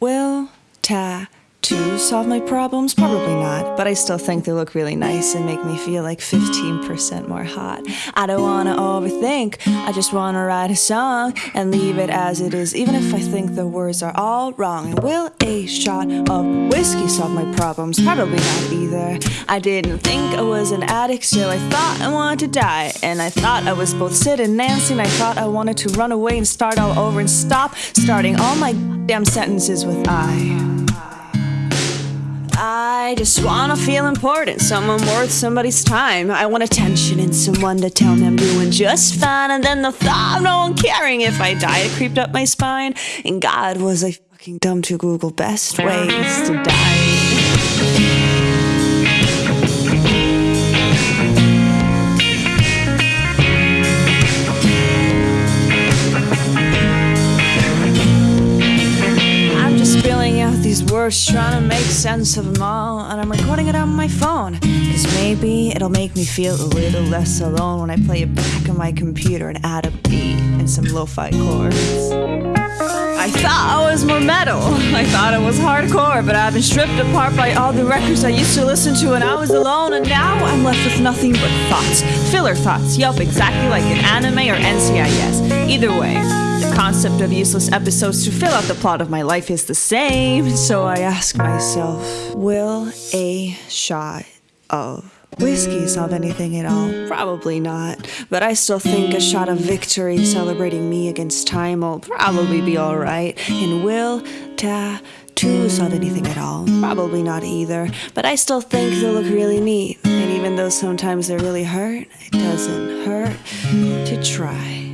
Will tattoos solve my problems? Probably not, but I still think they look really nice and make me feel like 15% more hot. I don't wanna overthink, I just wanna write a song and leave it as it is, even if I think the words are all wrong. And will a shot of whiskey solve my problems? Probably not either. I didn't think I was an addict, so I thought I wanted to die. And I thought I was both Sid and Nancy, and I thought I wanted to run away and start all over and stop starting all my damn sentences with I. I just wanna feel important, someone worth somebody's time. I want attention and someone to tell me I'm doing just fine. And then the thought of no one caring if I die, it creeped up my spine. And God, was I fucking dumb to Google best ways to die. Out trying to make sense of them all. And I'm recording it on my phone. Cause maybe it'll make me feel a little less alone when I play it back on my computer and add a beat and some lo fi chords. I thought I was more metal. I thought it was hardcore, but I've been stripped apart by all the records I used to listen to when I was alone, and now I'm left with nothing but thoughts. Filler thoughts. Yelp exactly like an anime or NCIS. Either way, concept of useless episodes to fill out the plot of my life is the same. So I ask myself, will a shot of whiskey solve anything at all? Probably not. But I still think a shot of victory celebrating me against time will probably be alright. And will ta tattoos solve anything at all? Probably not either. But I still think they look really neat. And even though sometimes they really hurt, it doesn't hurt to try.